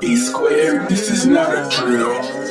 B squared, this is not a drill.